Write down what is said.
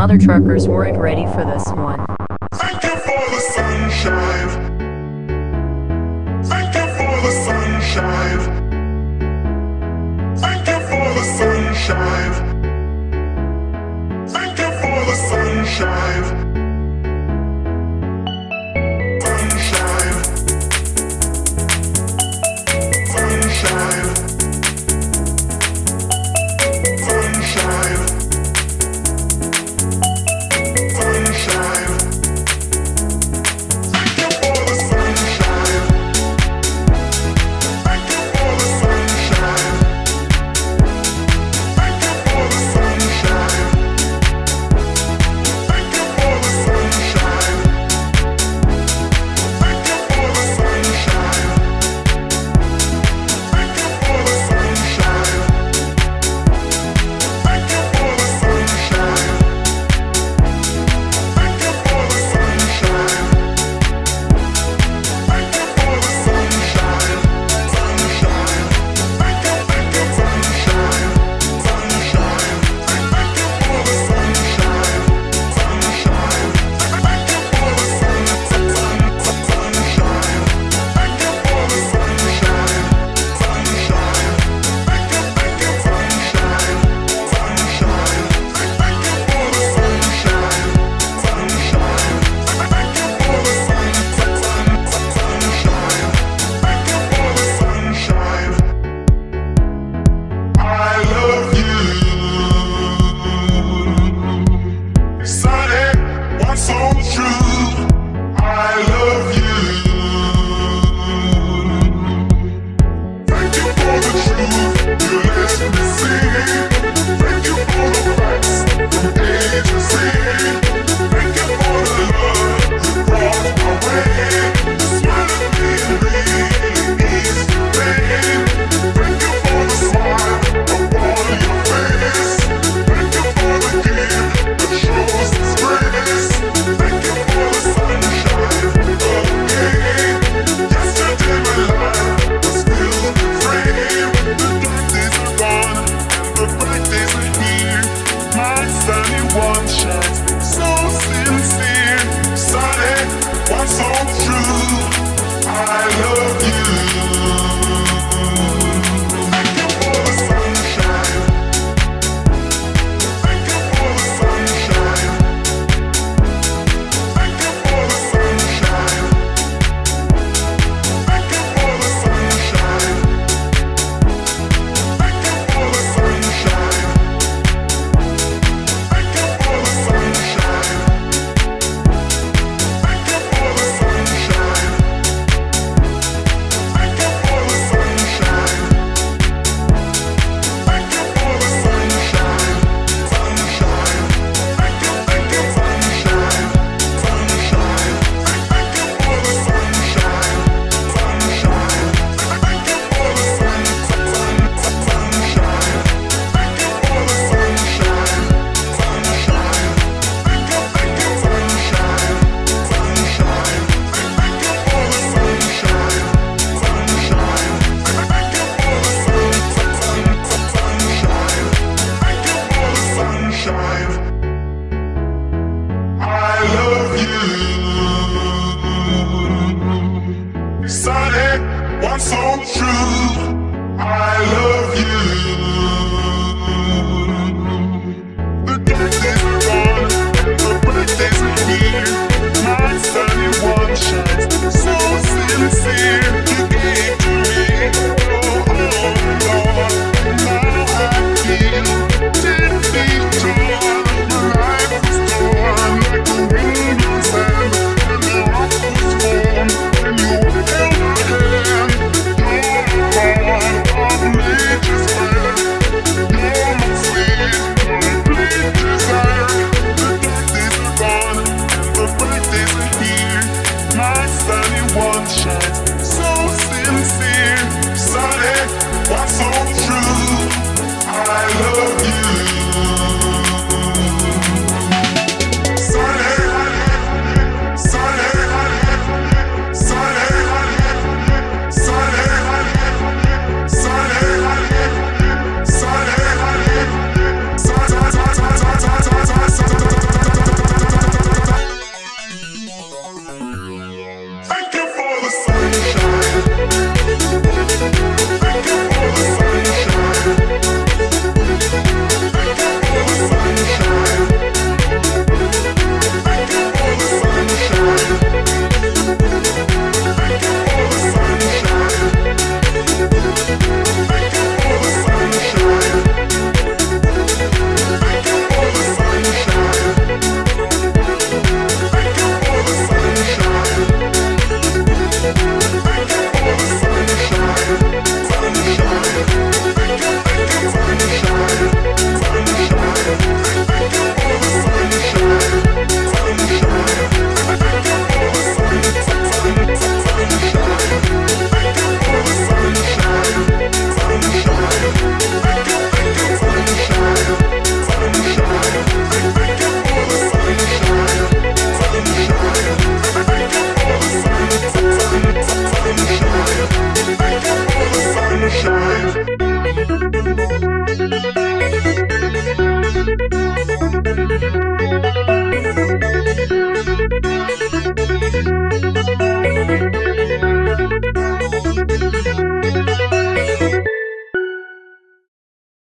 other truckers weren't ready for this one. Thank you for the sunshine. Thank you for the sunshine. so true. I love